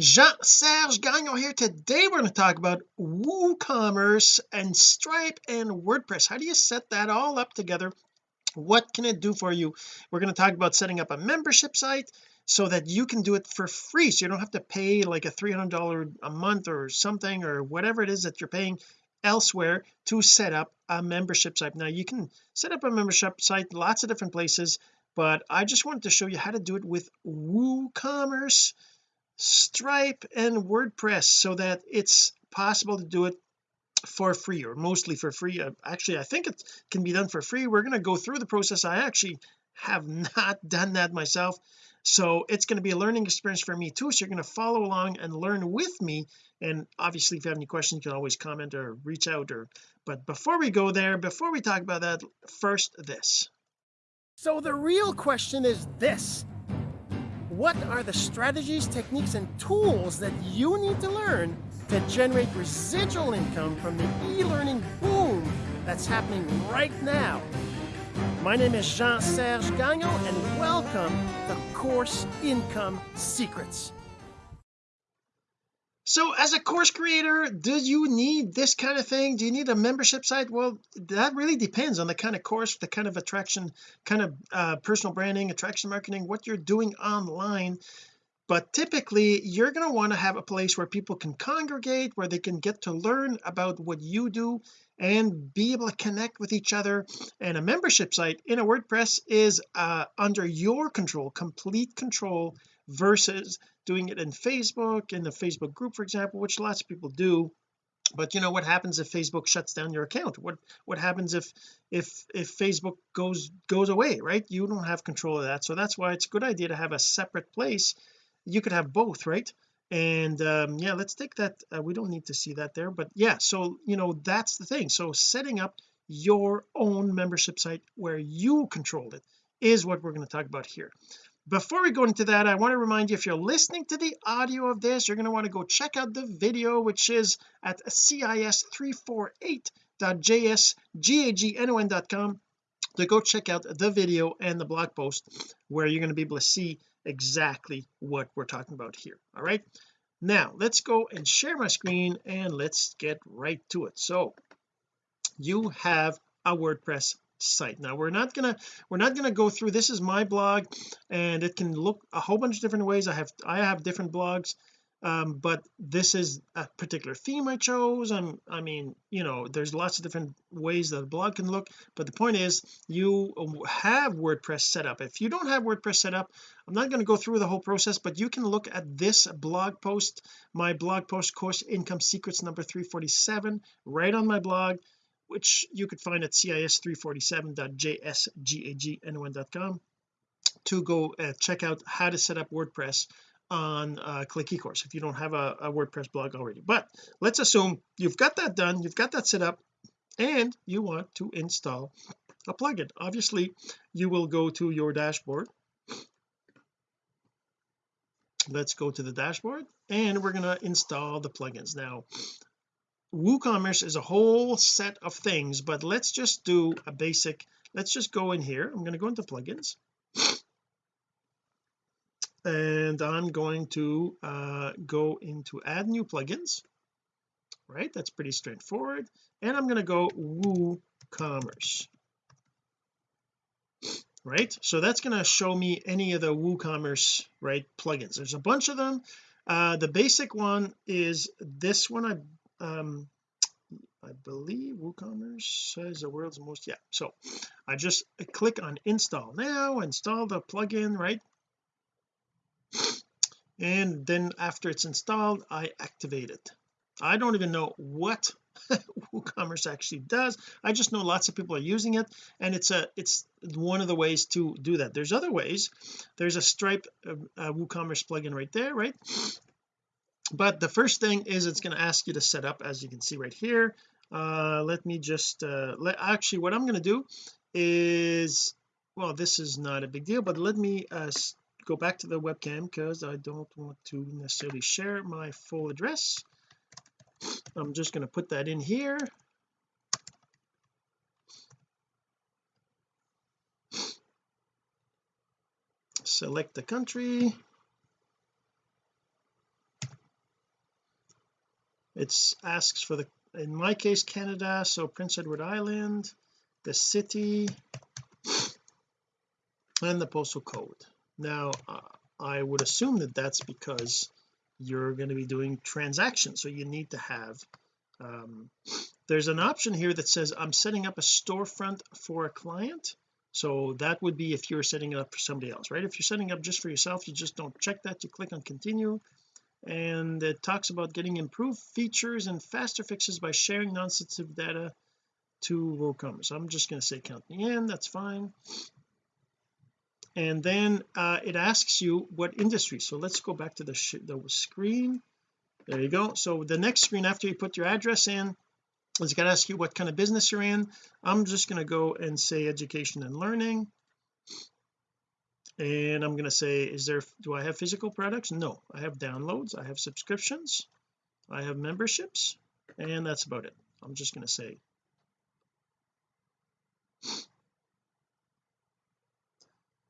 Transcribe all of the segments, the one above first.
Jean-Serge Gagnon here. Today we're going to talk about WooCommerce and Stripe and WordPress. How do you set that all up together? What can it do for you? We're going to talk about setting up a membership site so that you can do it for free so you don't have to pay like a $300 a month or something or whatever it is that you're paying elsewhere to set up a membership site. Now you can set up a membership site lots of different places but I just wanted to show you how to do it with WooCommerce Stripe and WordPress so that it's possible to do it for free or mostly for free. Uh, actually I think it can be done for free. We're going to go through the process. I actually have not done that myself. So it's going to be a learning experience for me too. So you're going to follow along and learn with me. And obviously if you have any questions you can always comment or reach out or but before we go there before we talk about that first this. So the real question is this what are the strategies, techniques, and tools that you need to learn to generate residual income from the e-learning boom that's happening right now? My name is Jean-Serge Gagnon, and welcome to Course Income Secrets so as a course creator do you need this kind of thing? Do you need a membership site? Well that really depends on the kind of course the kind of attraction kind of uh, personal branding attraction marketing what you're doing online. But typically you're going to want to have a place where people can congregate where they can get to learn about what you do and be able to connect with each other. And a membership site in a WordPress is uh, under your control complete control versus doing it in Facebook in the Facebook group for example which lots of people do. But you know what happens if Facebook shuts down your account? What what happens if if if Facebook goes goes away right? You don't have control of that. So that's why it's a good idea to have a separate place. You could have both right? And um yeah let's take that uh, we don't need to see that there but yeah so you know that's the thing. So setting up your own membership site where you control it is what we're going to talk about here before we go into that I want to remind you if you're listening to the audio of this you're going to want to go check out the video which is at cis348.jsgagnon.com to go check out the video and the blog post where you're going to be able to see exactly what we're talking about here. All right? Now let's go and share my screen and let's get right to it. So you have a WordPress site. Now we're not gonna we're not gonna go through this is my blog and it can look a whole bunch of different ways. I have I have different blogs um, but this is a particular theme I chose. I'm I mean you know there's lots of different ways that a blog can look but the point is you have WordPress set up. If you don't have WordPress set up I'm not going to go through the whole process but you can look at this blog post my blog post course income secrets number 347 right on my blog which you could find at cis347.jsgagnon.com to go uh, check out how to set up WordPress on uh, click ecourse if you don't have a, a WordPress blog already. But let's assume you've got that done you've got that set up and you want to install a plugin. Obviously you will go to your dashboard. Let's go to the dashboard and we're going to install the plugins. Now WooCommerce is a whole set of things but let's just do a basic let's just go in here. I'm going to go into plugins. And I'm going to uh, go into add new plugins right? That's pretty straightforward. And I'm going to go WooCommerce right? So that's going to show me any of the WooCommerce right plugins. There's a bunch of them. Uh the basic one is this one I um I believe WooCommerce says the world's most yeah so I just click on install. Now install the plugin right? And then after it's installed I activate it. I don't even know what WooCommerce actually does. I just know lots of people are using it and it's a it's one of the ways to do that. There's other ways. There's a Stripe uh, uh, WooCommerce plugin right there right but the first thing is it's going to ask you to set up as you can see right here. Uh let me just uh let actually what I'm going to do is well this is not a big deal but let me uh go back to the webcam because I don't want to necessarily share my full address. I'm just going to put that in here. Select the country it's asks for the in my case Canada so Prince Edward Island the city and the postal code. Now uh, I would assume that that's because you're going to be doing transactions so you need to have um, there's an option here that says I'm setting up a storefront for a client. So that would be if you're setting it up for somebody else right? If you're setting up just for yourself you just don't check that you click on continue and it talks about getting improved features and faster fixes by sharing non-sensitive data to WooCommerce I'm just going to say count me in that's fine. And then uh, it asks you what industry. So let's go back to the, the screen. There you go. So the next screen after you put your address in it's going to ask you what kind of business you're in. I'm just going to go and say education and learning and I'm going to say is there do I have physical products? No. I have downloads I have subscriptions I have memberships and that's about it. I'm just going to say.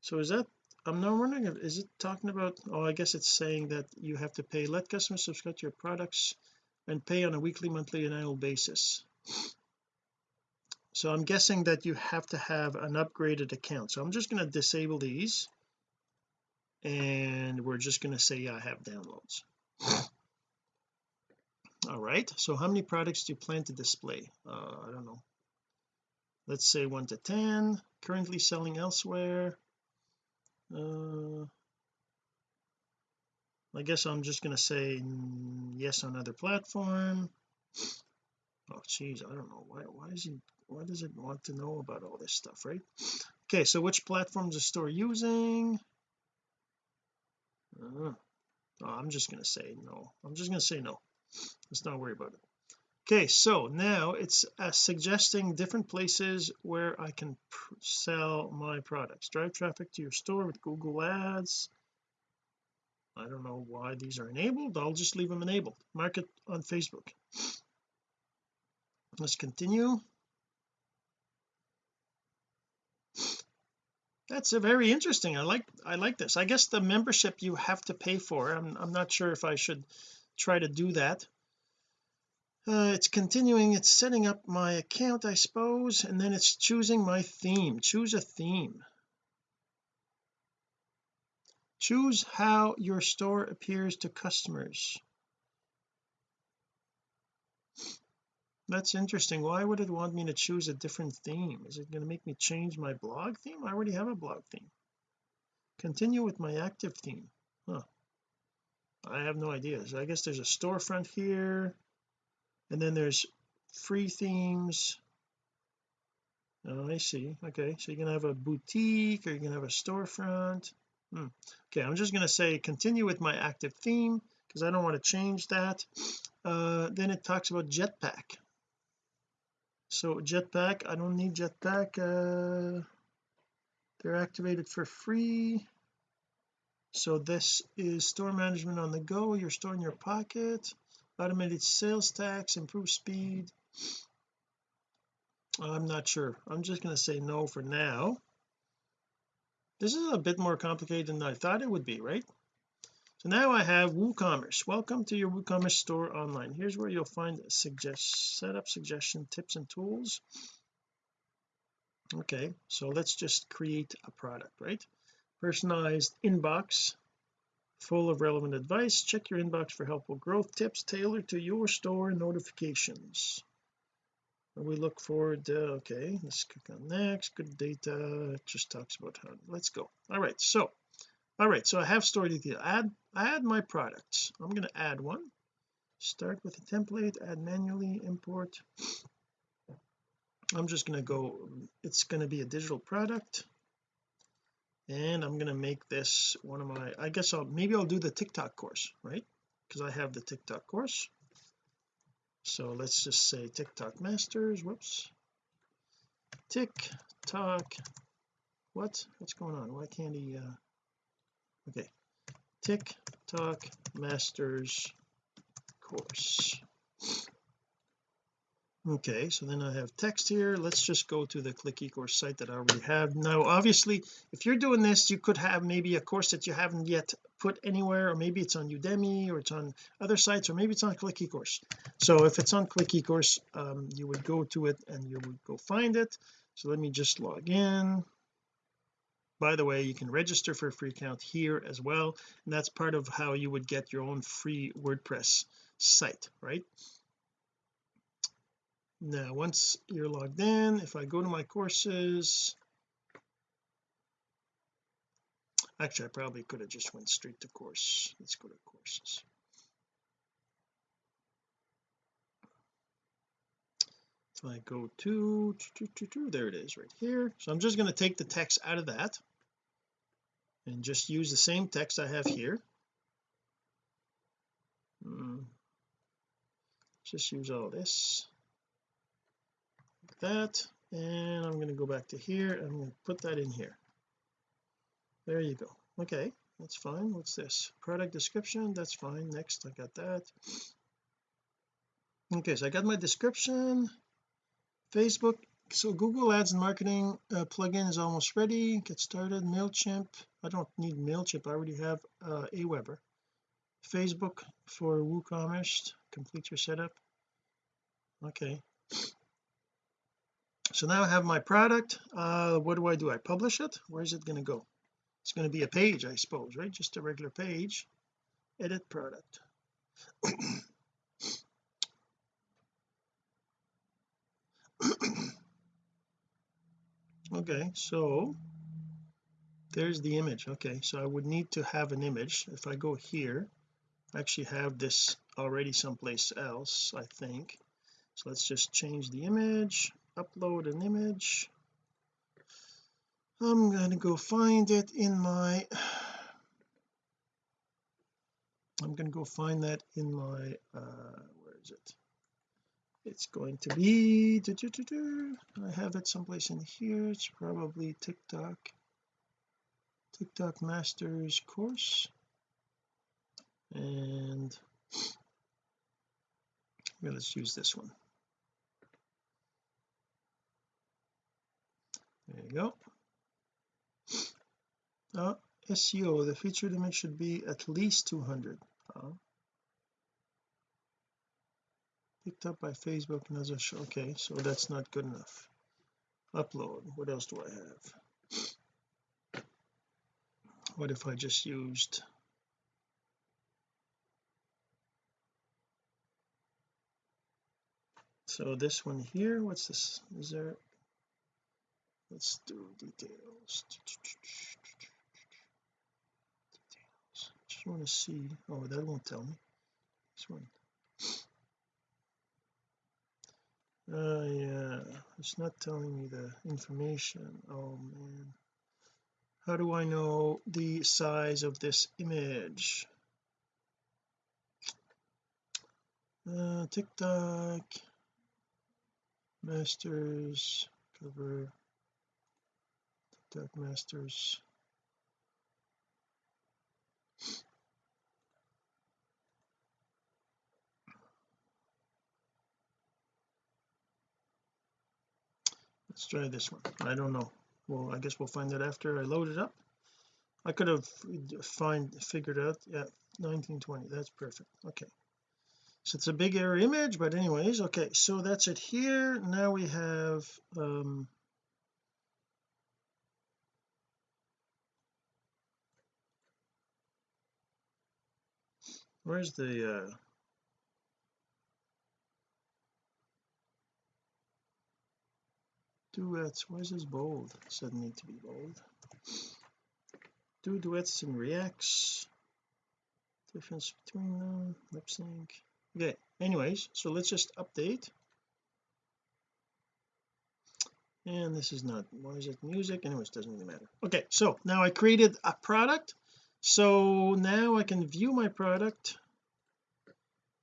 So is that I'm not wondering if is it talking about oh I guess it's saying that you have to pay let customers subscribe to your products and pay on a weekly monthly and annual basis so I'm guessing that you have to have an upgraded account. So I'm just going to disable these and we're just going to say I have downloads. All right so how many products do you plan to display? Uh, I don't know. Let's say 1 to 10 currently selling elsewhere. Uh, I guess I'm just going to say yes on other platform. Oh geez I don't know why why is he why does it want to know about all this stuff right? Okay so which platforms is store using? Uh, oh, I'm just going to say no. I'm just going to say no. Let's not worry about it. Okay so now it's uh, suggesting different places where I can sell my products. Drive traffic to your store with Google ads. I don't know why these are enabled. I'll just leave them enabled. Market on Facebook. Let's continue that's a very interesting I like I like this. I guess the membership you have to pay for I'm, I'm not sure if I should try to do that. Uh, it's continuing it's setting up my account I suppose and then it's choosing my theme. Choose a theme. Choose how your store appears to customers that's interesting. Why would it want me to choose a different theme? Is it going to make me change my blog theme? I already have a blog theme. Continue with my active theme. Huh. I have no idea. So I guess there's a storefront here and then there's free themes. Oh I see. Okay so you're gonna have a boutique or you're gonna have a storefront. Hmm. okay I'm just going to say continue with my active theme because I don't want to change that. Uh, then it talks about jetpack so jetpack I don't need jetpack uh, they're activated for free. So this is store management on the go your store in your pocket automated sales tax improve speed. I'm not sure. I'm just going to say no for now. This is a bit more complicated than I thought it would be right so now I have WooCommerce. Welcome to your WooCommerce store online. Here's where you'll find suggest setup suggestion tips and tools. Okay so let's just create a product right? Personalized inbox full of relevant advice. Check your inbox for helpful growth tips tailored to your store notifications. We look forward to okay let's click on next. Good data it just talks about how let's go. All right so all right so I have store detail. Add add my products. I'm going to add one. Start with a template add manually import. I'm just going to go it's going to be a digital product. And I'm going to make this one of my I guess I'll maybe I'll do the TikTok course right? Because I have the TikTok course. So let's just say TikTok masters whoops. TikTok what? What's going on? Why can't he uh okay. TikTok masters course. Okay so then I have text here. Let's just go to the click ecourse site that I already have. Now obviously if you're doing this you could have maybe a course that you haven't yet put anywhere or maybe it's on Udemy or it's on other sites or maybe it's on click eCourse. So if it's on click eCourse um, you would go to it and you would go find it. So let me just log in by the way you can register for a free account here as well and that's part of how you would get your own free WordPress site right? Now once you're logged in if I go to my courses actually I probably could have just went straight to course. Let's go to courses. If I go to, to, there it is right here. So I'm just going to take the text out of that and just use the same text I have here. Mm. just use all this. Like that. And I'm going to go back to here. I'm going to put that in here. There you go. Okay that's fine. What's this? Product description. That's fine. Next I got that. Okay so I got my description. Facebook so Google Ads and Marketing uh, plugin is almost ready. Get started. MailChimp. I don't need MailChimp. I already have uh, Aweber. Facebook for WooCommerce. Complete your setup. Okay. So now I have my product. Uh what do I do? I publish it? Where is it going to go? It's going to be a page I suppose right? Just a regular page. Edit product okay so there's the image. Okay so I would need to have an image. If I go here I actually have this already someplace else I think. So let's just change the image upload an image. I'm going to go find it in my I'm going to go find that in my uh where is it it's going to be I have it someplace in here. It's probably TikTok. TikTok Masters course. And let's use this one. There you go. Uh, SEO the featured image should be at least 200 uh, picked up by Facebook and a show okay so that's not good enough. Upload what else do I have? What if I just used so this one here what's this? Is there let's do details. Just want to see oh that won't tell me. This one uh yeah it's not telling me the information. Oh man. How do I know the size of this image? Uh TikTok masters cover TikTok masters let's try this one. I don't know. Well I guess we'll find that after I load it up. I could have find figured out yeah 1920 that's perfect okay. So it's a big error image but anyways okay so that's it here. Now we have um where's the uh duets. Why is this bold? Doesn't need to be bold. Do duets and reacts. Difference between them. Lip sync. Okay anyways so let's just update. And this is not why is it music? Anyways doesn't really matter. Okay so now I created a product. So now I can view my product.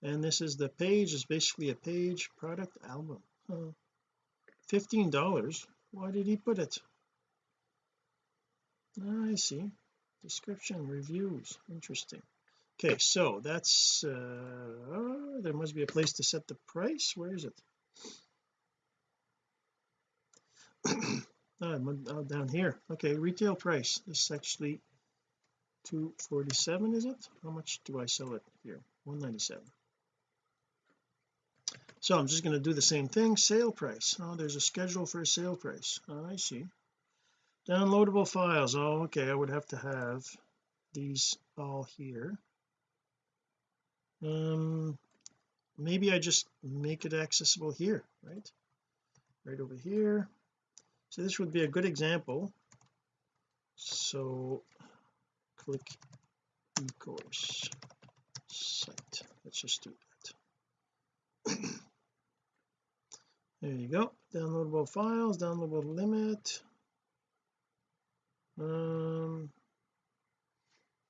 And this is the page. Is basically a page product album. Huh. 15 dollars. Why did he put it? I see. Description reviews. Interesting. Okay so that's uh there must be a place to set the price. Where is it? Oh, down here. Okay retail price. This is actually 247 is it? How much do I sell it here? 197 so I'm just going to do the same thing sale price. Oh there's a schedule for a sale price. Oh, I see. Downloadable files. Oh okay I would have to have these all here. Um maybe I just make it accessible here right? Right over here. So this would be a good example. So click ecourse site. Let's just do that there you go. Downloadable files downloadable limit. Um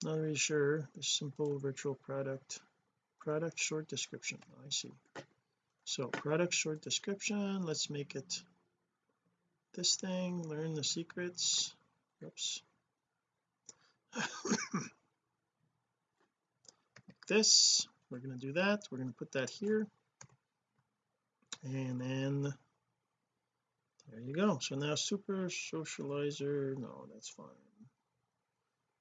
not really sure. The simple virtual product product short description. Oh, I see. So product short description. Let's make it this thing. Learn the secrets. Oops. This. We're going to do that. We're going to put that here and then there you go. So now super socializer no that's fine.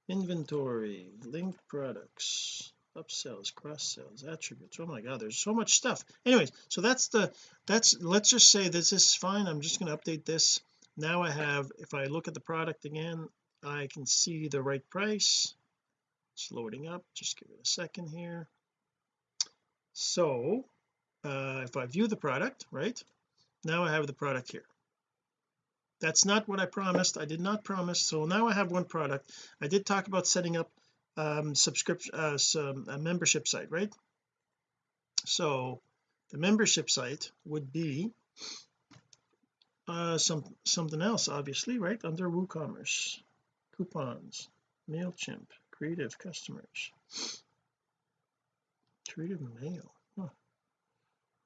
Inventory linked products upsells cross sells attributes. Oh my god there's so much stuff. Anyways so that's the that's let's just say this is fine. I'm just going to update this. Now I have if I look at the product again I can see the right price. It's loading up. Just give it a second here. So uh, if I view the product right now I have the product here. That's not what I promised. I did not promise. So now I have one product. I did talk about setting up um subscription uh some a membership site right? So the membership site would be uh some something else obviously right under WooCommerce coupons MailChimp creative customers creative mail.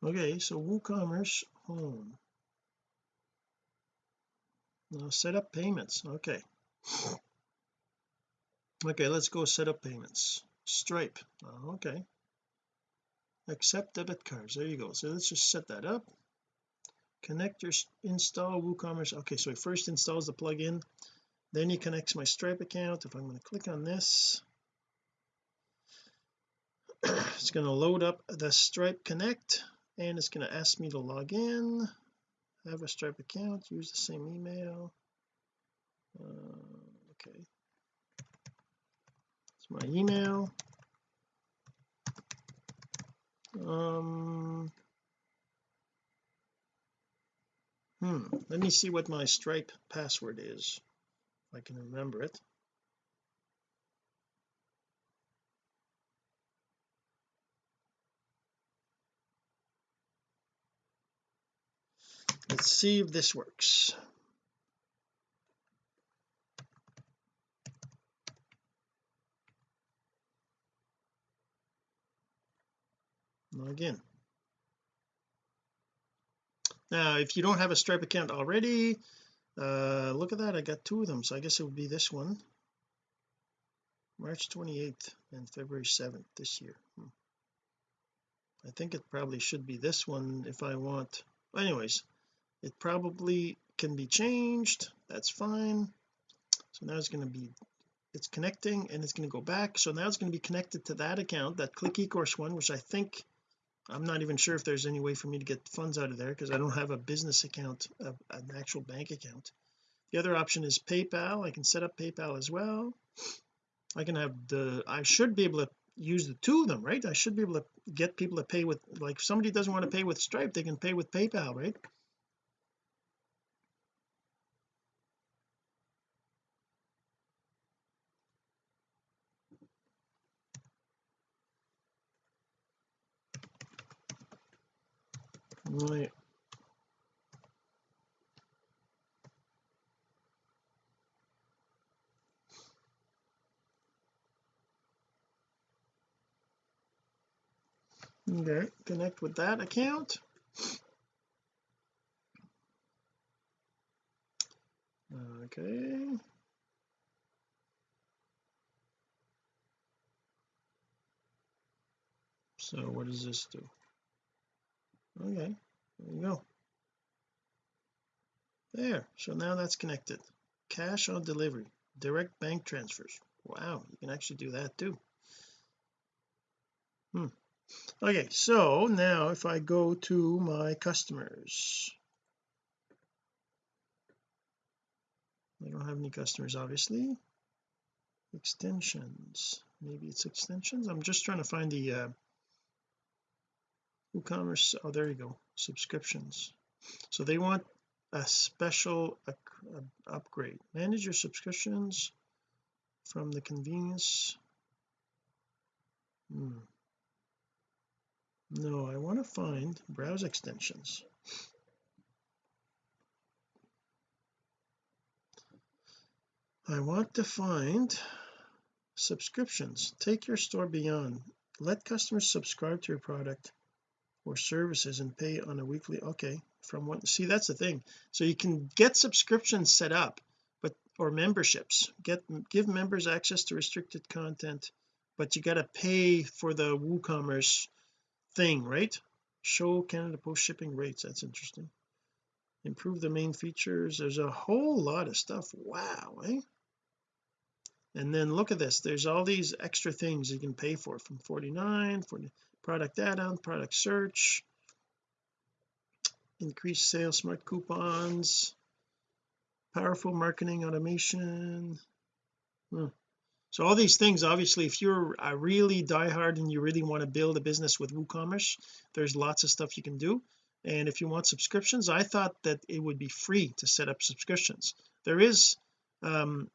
Okay so WooCommerce home. Now set up payments okay. Okay let's go set up payments. Stripe oh, okay. Accept debit cards there you go. So let's just set that up. Connect your install WooCommerce okay so it first installs the plugin. Then he connects my stripe account if I'm going to click on this. It's going to load up the stripe connect and it's going to ask me to log in. I have a stripe account use the same email. Uh, okay. It's my email. Um hmm let me see what my stripe password is if I can remember it let's see if this works. Again. Now if you don't have a stripe account already uh look at that. I got two of them so I guess it would be this one. March 28th and February 7th this year. Hmm. I think it probably should be this one if I want. Anyways it probably can be changed. That's fine. So now it's going to be it's connecting and it's going to go back. So now it's going to be connected to that account that click ecourse one which I think I'm not even sure if there's any way for me to get funds out of there because I don't have a business account a, an actual bank account. The other option is PayPal. I can set up PayPal as well. I can have the I should be able to use the two of them right? I should be able to get people to pay with like if somebody doesn't want to pay with Stripe they can pay with PayPal right right. Okay connect with that account. Okay. So what does this do okay there you go. There so now that's connected. Cash on delivery direct bank transfers. Wow you can actually do that too. Hmm. okay so now if I go to my customers. I don't have any customers obviously. Extensions. Maybe it's extensions? I'm just trying to find the uh WooCommerce oh there you go subscriptions. So they want a special upgrade. Manage your subscriptions from the convenience. Hmm. no I want to find browse extensions. I want to find subscriptions. Take your store beyond. Let customers subscribe to your product or services and pay on a weekly okay from what see that's the thing. So you can get subscriptions set up but or memberships. Get give members access to restricted content but you got to pay for the WooCommerce thing right? Show Canada Post shipping rates that's interesting. Improve the main features there's a whole lot of stuff wow eh? And then look at this there's all these extra things you can pay for from 49 for product add-on product search increased sales smart coupons powerful marketing automation. Hmm. so all these things obviously if you're a really diehard and you really want to build a business with WooCommerce there's lots of stuff you can do. And if you want subscriptions I thought that it would be free to set up subscriptions. There is um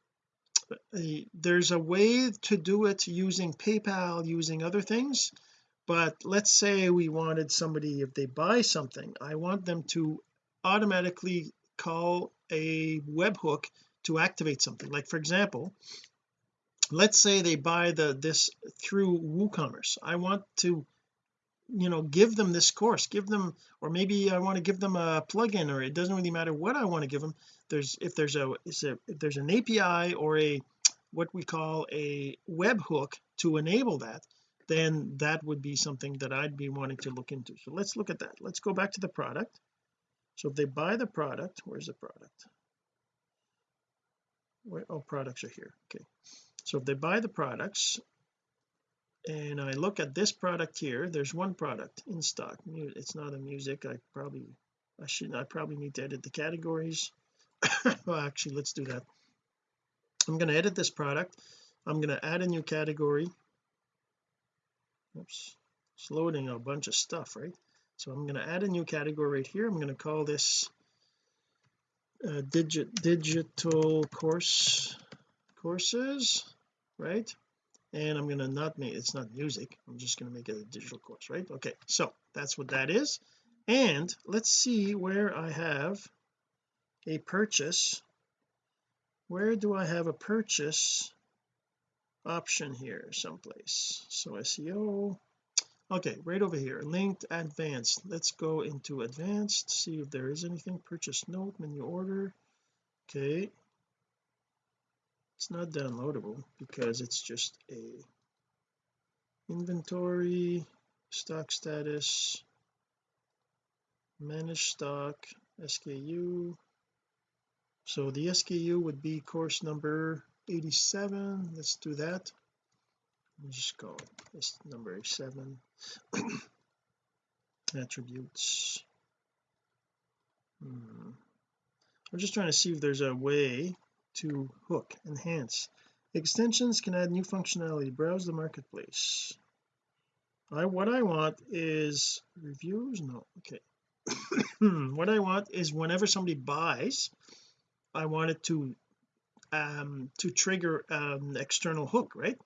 a, there's a way to do it using PayPal using other things but let's say we wanted somebody if they buy something I want them to automatically call a webhook to activate something. Like for example let's say they buy the this through WooCommerce. I want to you know give them this course give them or maybe I want to give them a plugin or it doesn't really matter what I want to give them. There's if there's a, if there's an API or a what we call a webhook to enable that then that would be something that I'd be wanting to look into. So let's look at that. Let's go back to the product. So if they buy the product where's the product? Where oh products are here. Okay. So if they buy the products and I look at this product here there's one product in stock. It's not a music. I probably I should I probably need to edit the categories. Well actually let's do that. I'm going to edit this product. I'm going to add a new category oops it's loading a bunch of stuff right? So I'm going to add a new category right here. I'm going to call this uh, digit digital course courses right? And I'm going to not make it's not music. I'm just going to make it a digital course right? Okay so that's what that is. And let's see where I have a purchase. Where do I have a purchase option here someplace. So SEO okay right over here. Linked advanced. Let's go into advanced see if there is anything. Purchase note menu order. Okay. It's not downloadable because it's just a inventory stock status manage stock SKU so the SKU would be course number 87 let's do that. Let's just call this number 87 attributes. Hmm. I'm just trying to see if there's a way to hook enhance. Extensions can add new functionality. Browse the marketplace. I what I want is reviews? No. Okay. What I want is whenever somebody buys I want it to um to trigger an external hook right?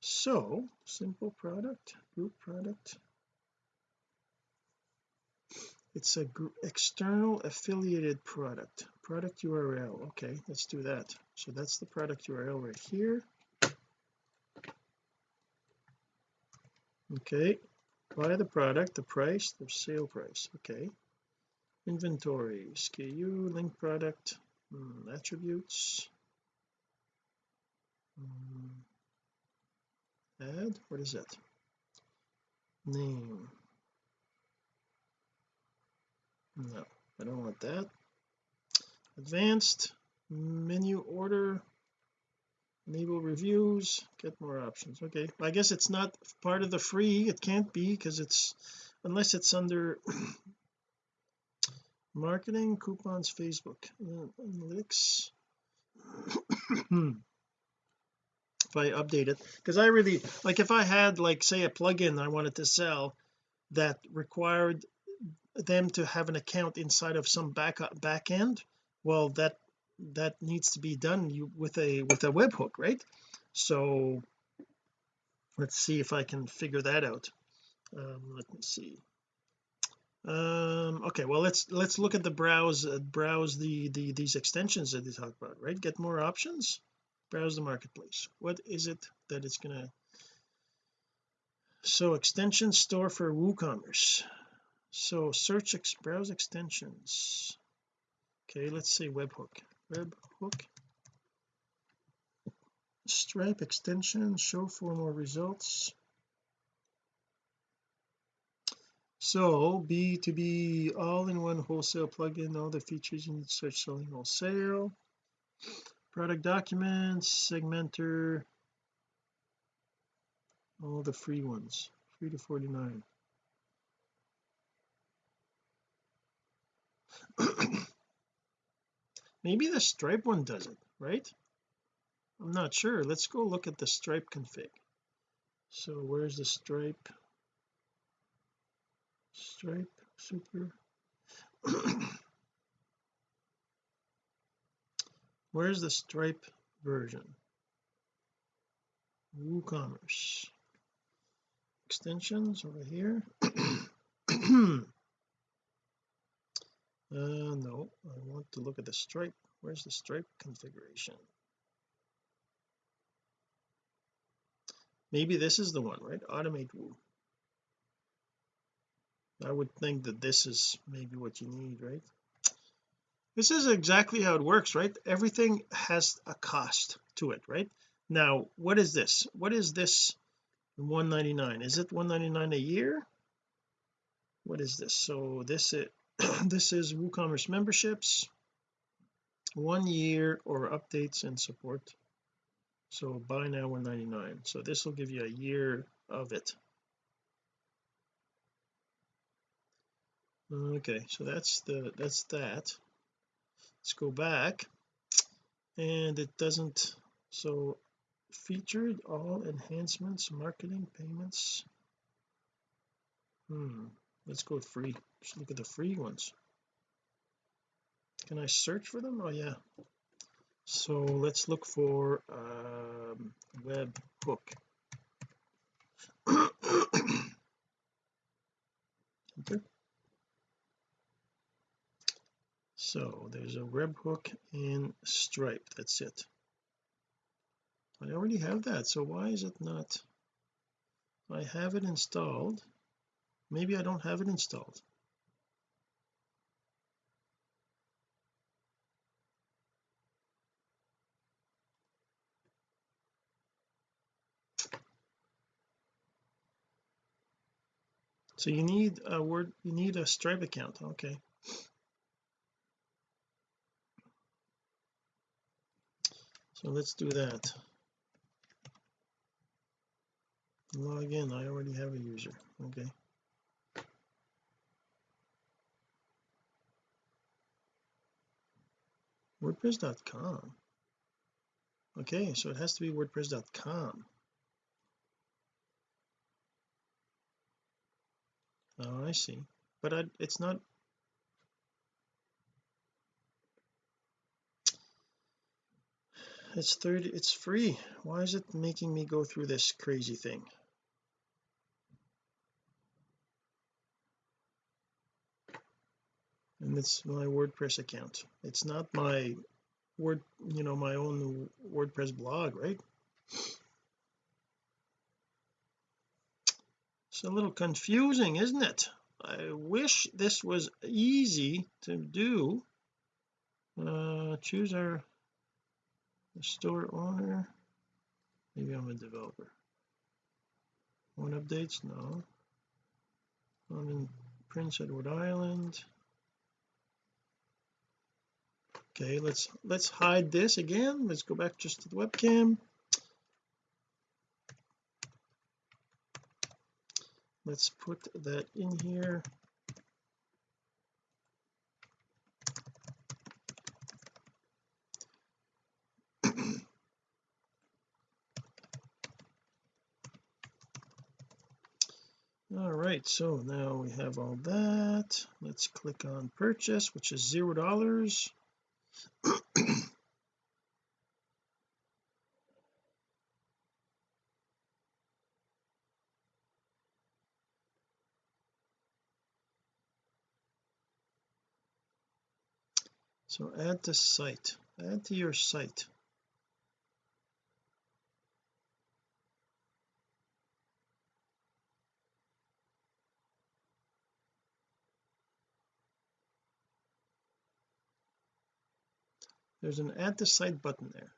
So simple product group product. It's a external affiliated product product URL okay let's do that. So that's the product URL right here. Okay buy the product the price the sale price okay. Inventory SKU link product hmm, attributes hmm, add? What is that name. No I don't want that. Advanced menu order. Enable reviews. Get more options. Okay. I guess it's not part of the free. It can't be because it's unless it's under marketing coupons Facebook analytics if I update it. Because I really like if I had like say a plugin I wanted to sell that required them to have an account inside of some back back end well that that needs to be done you with a with a webhook right? So let's see if I can figure that out. Um, let me see. Um okay well let's let's look at the browse uh, browse the the these extensions that they talk about right? Get more options browse the marketplace. What is it that it's gonna so extension store for WooCommerce. So search ex browse extensions. Okay let's say webhook. Webhook. Stripe extension show for more results. So b2b all-in-one wholesale plugin all the features you need to start selling wholesale product documents segmenter all the free ones free to 49 maybe the stripe one does it right? I'm not sure. Let's go look at the stripe config. So where's the stripe? Stripe super where's the stripe version? WooCommerce. Extensions over here. Uh no I want to look at the stripe. Where's the stripe configuration? Maybe this is the one right? Automate woo. I would think that this is maybe what you need right this is exactly how it works right? Everything has a cost to it right? Now what is this? What is this 199 is it 199 a year? What is this? So this is this is WooCommerce memberships one year or updates and support. So buy now 199 so this will give you a year of it. Okay so that's the that's that let's go back. And it doesn't so featured all enhancements marketing payments. Hmm let's go free. Just look at the free ones. Can I search for them? Oh yeah. So let's look for um, web hook okay so there's a webhook in stripe. That's it. I already have that so why is it not? I have it installed. Maybe I don't have it installed. So you need a word you need a stripe account. Okay so let's do that. Log in. I already have a user. Okay. wordpress.com okay so it has to be wordpress.com oh I see. But I, it's not it's 30 it's free. Why is it making me go through this crazy thing? And it's my WordPress account. It's not my word you know my own WordPress blog right? It's a little confusing isn't it? I wish this was easy to do. Uh choose our restore owner. Maybe I'm a developer. One updates? No. I'm in Prince Edward Island. Okay let's let's hide this again. Let's go back just to the webcam. Let's put that in here. Right so now we have all that. Let's click on purchase which is zero dollars. So add to site add to your site there's an add to site button there.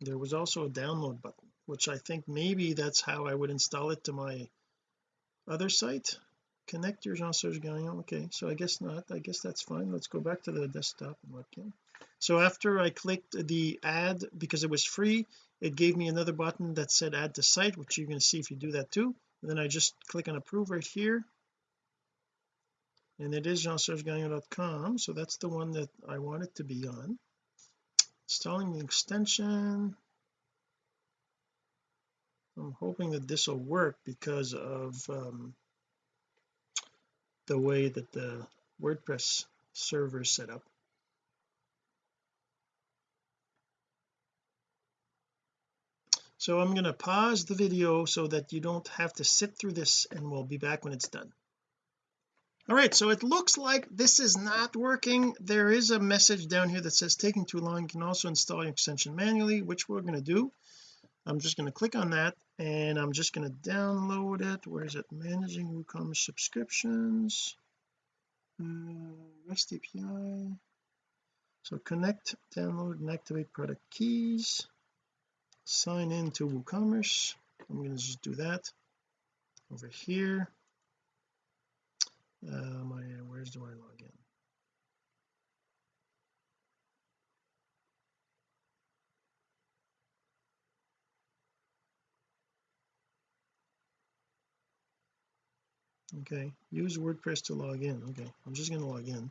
There was also a download button which I think maybe that's how I would install it to my other site. Connect your Jean Serge Gagnon. Okay so I guess not. I guess that's fine. Let's go back to the desktop and webcam so after I clicked the add because it was free it gave me another button that said add to site which you're going to see if you do that too. And then I just click on approve right here and it is jeansergegagnon.com so that's the one that I want it to be on. Installing the extension. I'm hoping that this will work because of um, the way that the WordPress server is set up. So I'm going to pause the video so that you don't have to sit through this and we'll be back when it's done all right so it looks like this is not working. There is a message down here that says taking too long you can also install your extension manually which we're going to do. I'm just going to click on that and I'm just going to download it. Where is it? Managing WooCommerce subscriptions. Uh, REST API so connect download and activate product keys. Sign in to WooCommerce. I'm going to just do that over here uh, my where's do I log in okay use WordPress to log in. Okay I'm just going to log in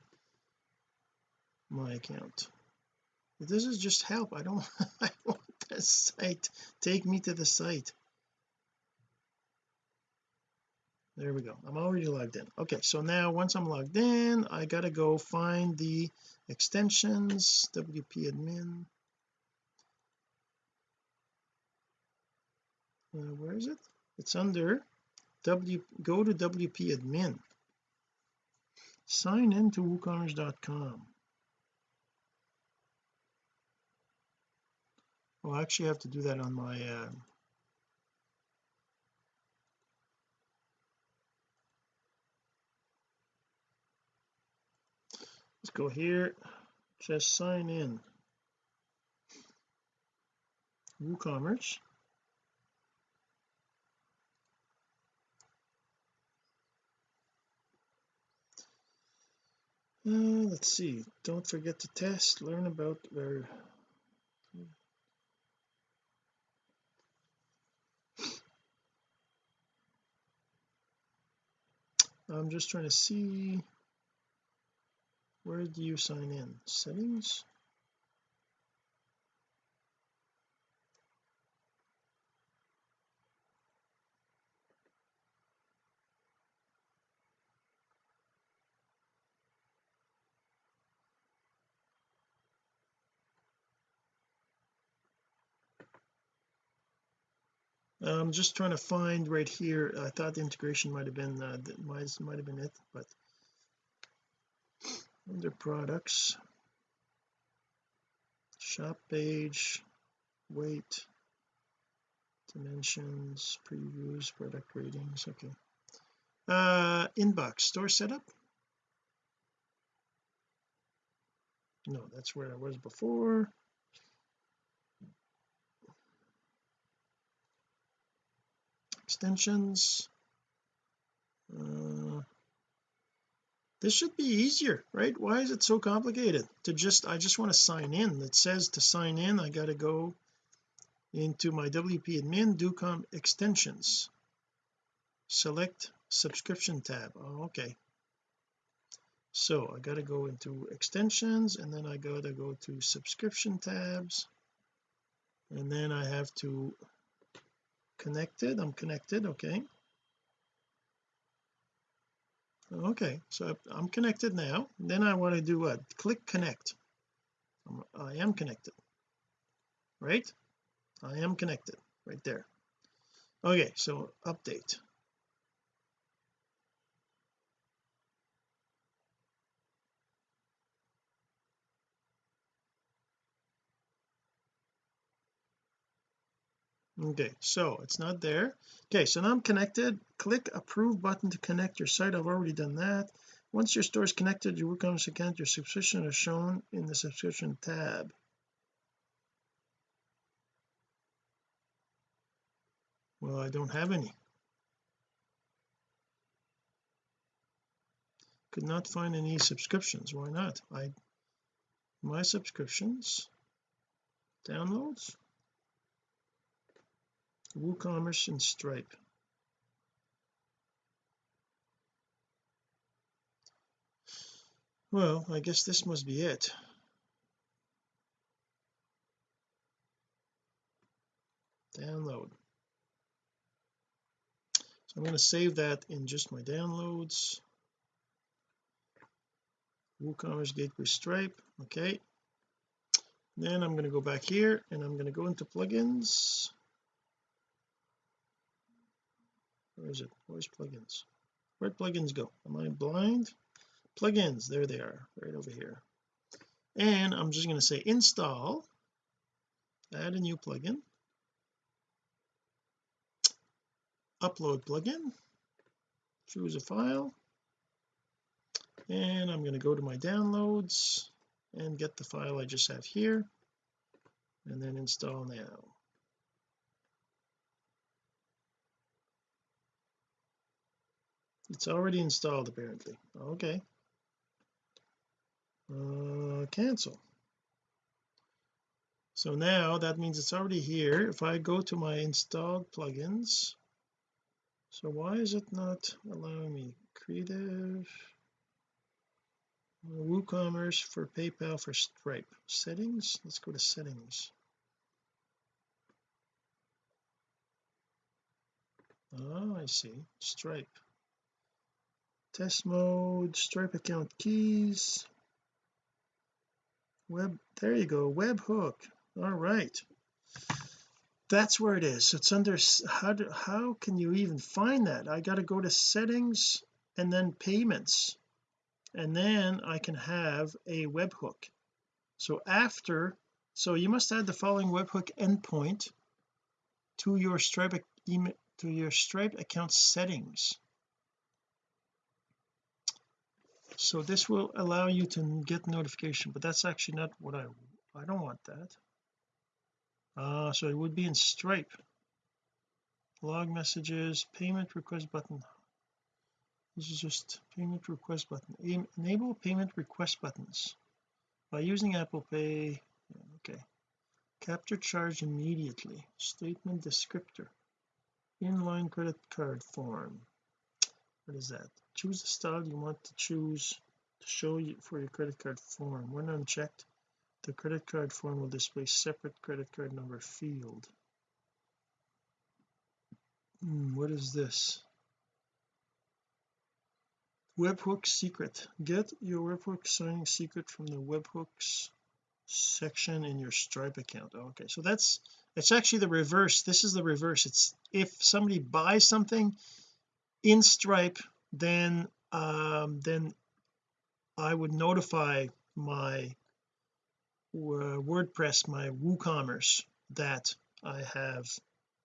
my account. This is just help. I don't I want the site. Take me to the site there we go. I'm already logged in. Okay so now once I'm logged in I gotta go find the extensions WP admin. Uh, where is it? It's under W go to WP admin. Sign in to woocommerce.com well I actually have to do that on my uh, let's go here. Just sign in. WooCommerce. Uh, let's see. Don't forget to test. Learn about where I'm just trying to see where do you sign in? Settings? I'm just trying to find right here. I thought the integration might have been uh, might, might have been it but under products. Shop page. Weight. Dimensions. Previews. Product ratings. Okay. Uh inbox. Store setup? No that's where I was before. Extensions? Uh, this should be easier right? Why is it so complicated to just I just want to sign in? It says to sign in I got to go into my WP admin DoComm extensions. Select subscription tab. Oh, okay. So I got to go into extensions and then I got to go to subscription tabs and then I have to connected I'm connected okay okay so I'm connected now. Then I want to do what? Click connect. I am connected. Right? I am connected. Right there. Okay so update okay so it's not there. Okay so now I'm connected. Click approve button to connect your site. I've already done that. Once your store is connected your WooCommerce account your subscription is shown in the subscription tab. Well I don't have any. Could not find any subscriptions. Why not? I my subscriptions downloads WooCommerce and Stripe. Well I guess this must be it. Download. So I'm going to save that in just my downloads. WooCommerce Gateway Stripe. Okay. Then I'm going to go back here and I'm going to go into plugins where is it? Where's plugins? Where'd plugins go? Am I blind? Plugins there they are right over here. And I'm just going to say install add a new plugin. Upload plugin choose a file. And I'm going to go to my downloads and get the file I just have here and then install now it's already installed apparently. Okay. Uh, cancel. So now that means it's already here. If I go to my installed plugins so why is it not allowing me? Creative. WooCommerce for PayPal for Stripe. Settings? Let's go to settings. Oh I see. Stripe test mode stripe account keys. Web there you go webhook. All right. That's where it is. It's under how do, how can you even find that? I got to go to settings and then payments. And then I can have a webhook. So after so you must add the following webhook endpoint to your stripe email to your stripe account settings so this will allow you to get notification but that's actually not what I I don't want that. Uh so it would be in stripe. Log messages payment request button. This is just payment request button. Enable payment request buttons. By using Apple Pay okay. Capture charge immediately. Statement descriptor. Inline credit card form what is that? Choose the style you want to choose to show you for your credit card form. When unchecked the credit card form will display separate credit card number field. Hmm, what is this? Webhook secret. Get your webhook signing secret from the webhooks section in your stripe account. Okay. So that's it's actually the reverse. This is the reverse. It's if somebody buys something in stripe then um then I would notify my uh, WordPress my WooCommerce that I have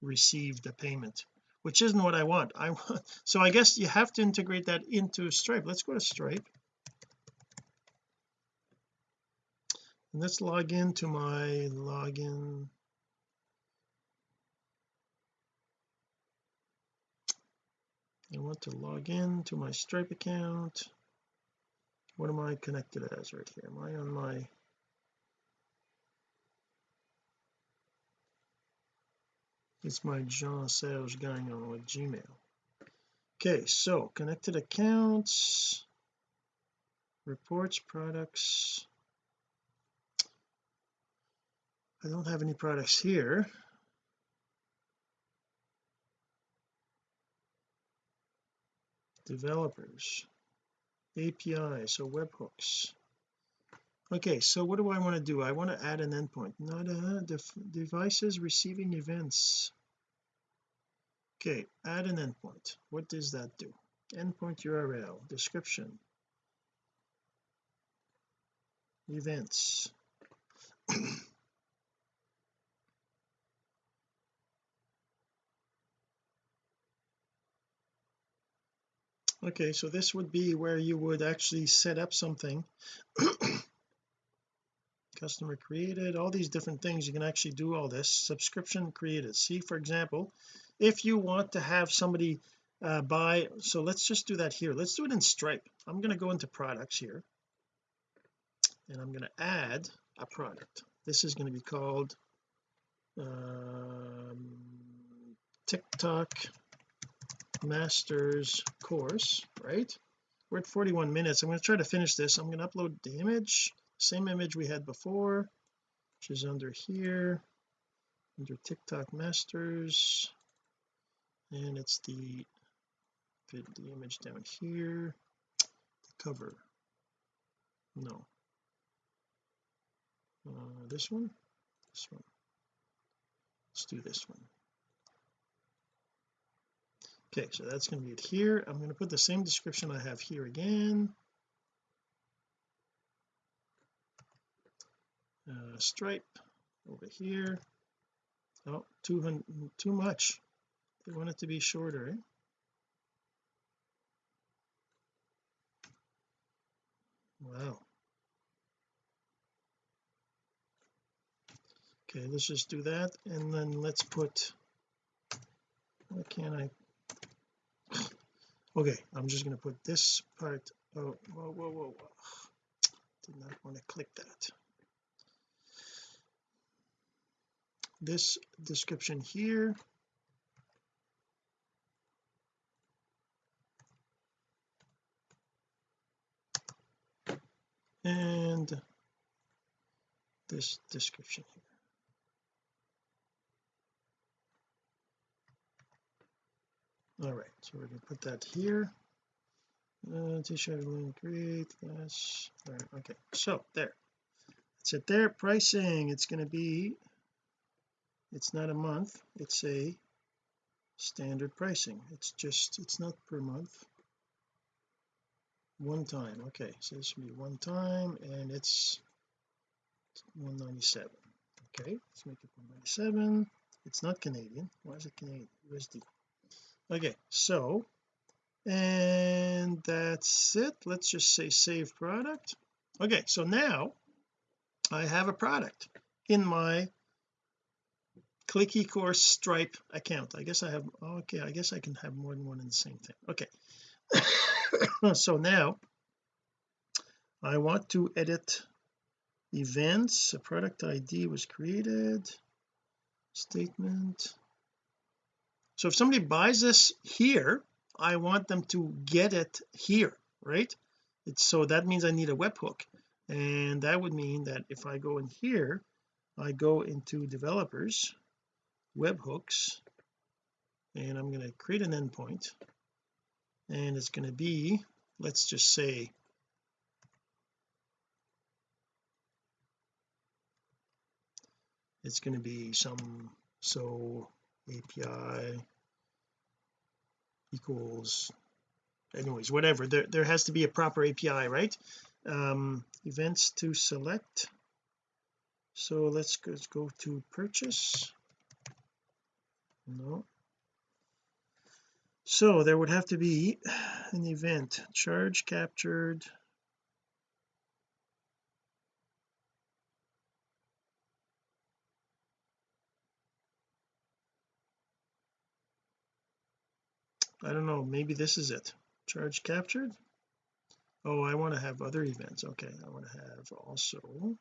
received a payment which isn't what I want. I want so I guess you have to integrate that into Stripe. Let's go to Stripe. And let's log into my login I want to log in to my Stripe account? What am I connected as right here? Am I on my it's my Jean Serge Gagnon with Gmail. Okay so connected accounts reports products. I don't have any products here developers API so webhooks. Okay so what do I want to do? I want to add an endpoint not a devices receiving events. Okay add an endpoint. What does that do? Endpoint URL description. Events okay so this would be where you would actually set up something. Customer created all these different things you can actually do all this. Subscription created. See for example if you want to have somebody uh, buy so let's just do that here. Let's do it in Stripe. I'm going to go into products here and I'm going to add a product. This is going to be called um, TikTok masters course right? We're at 41 minutes. I'm going to try to finish this. I'm going to upload the image same image we had before which is under here under TikTok masters. And it's the fit the image down here. The cover. No. Uh, this one? This one. Let's do this one okay so that's going to be it here. I'm going to put the same description I have here again. Uh, stripe over here. Oh 200 too much. They want it to be shorter eh? wow. Okay let's just do that and then let's put why can't I okay I'm just going to put this part oh whoa whoa whoa, whoa. did not want to click that. This description here. And this description all right so we're going to put that here. Uh, t-shirt link create this all right okay so there. That's it there. Pricing it's going to be it's not a month it's a standard pricing. It's just it's not per month. One time okay so this will be one time and it's 197 okay let's make it 197 it's not Canadian. Why is it Canadian? USD okay so and that's it. Let's just say save product. Okay so now I have a product in my click eCourse stripe account. I guess I have okay I guess I can have more than one in the same thing. Okay. So now I want to edit events. A product ID was created. Statement so if somebody buys this here I want them to get it here right? It's so that means I need a webhook. And that would mean that if I go in here I go into developers webhooks and I'm going to create an endpoint. And it's going to be let's just say it's going to be some so API equals anyways whatever. There, there has to be a proper API right? Um events to select. So let's let's go to purchase. No. So there would have to be an event. Charge captured I don't know maybe this is it. Charge captured? Oh I want to have other events. Okay I want to have also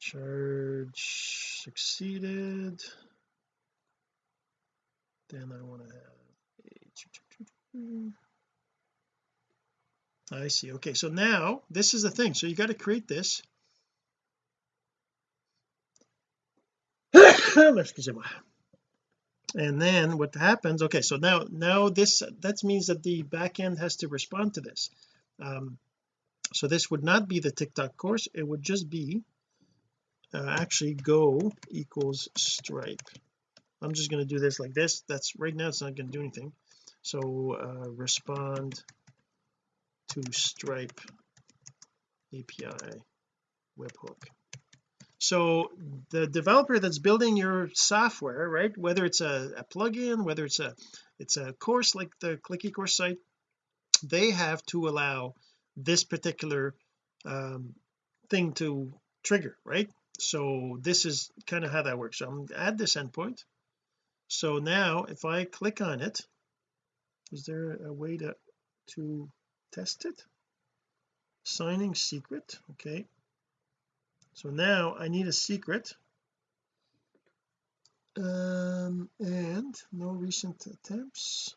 charge succeeded. Then I want to have I see okay so now this is the thing so you got to create this and then what happens okay so now now this that means that the backend has to respond to this. Um, so this would not be the TikTok course. It would just be uh, actually go equals stripe. I'm just going to do this like this. That's right now it's not going to do anything. So uh, respond to stripe API webhook so the developer that's building your software right whether it's a, a plugin whether it's a it's a course like the clicky course site they have to allow this particular um, thing to trigger right? So this is kind of how that works. So I'm add this endpoint. So now if I click on it is there a way to to test it? Signing secret okay so now I need a secret. Um and no recent attempts.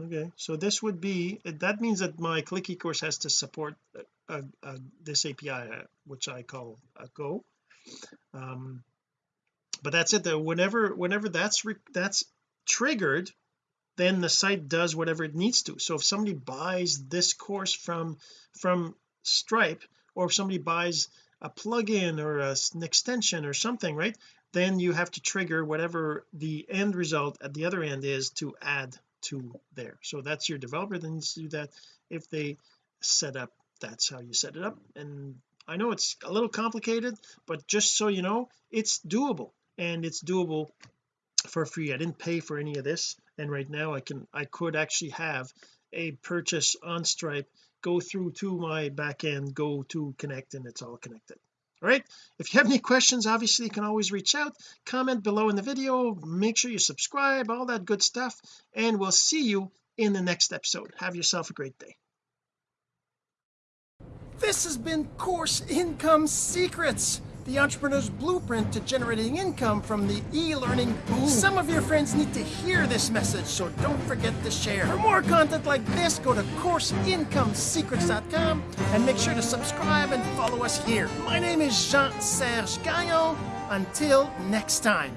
Okay so this would be that means that my clicky course has to support this API uh, which I call a go. Um but that's it though. Whenever whenever that's that's triggered then the site does whatever it needs to. So if somebody buys this course from from Stripe or if somebody buys a plugin or a, an extension or something right? Then you have to trigger whatever the end result at the other end is to add to there. So that's your developer that needs to do that if they set up that's how you set it up. And I know it's a little complicated but just so you know it's doable. And it's doable for free. I didn't pay for any of this. And right now I can I could actually have a purchase on Stripe go through to my backend go to connect and it's all connected. All right? If you have any questions obviously you can always reach out comment below in the video make sure you subscribe all that good stuff and we'll see you in the next episode. Have yourself a great day. This has been course income secrets the entrepreneur's blueprint to generating income from the e-learning boom. Some of your friends need to hear this message, so don't forget to share. For more content like this, go to CourseIncomeSecrets.com and make sure to subscribe and follow us here. My name is Jean-Serge Gagnon. Until next time.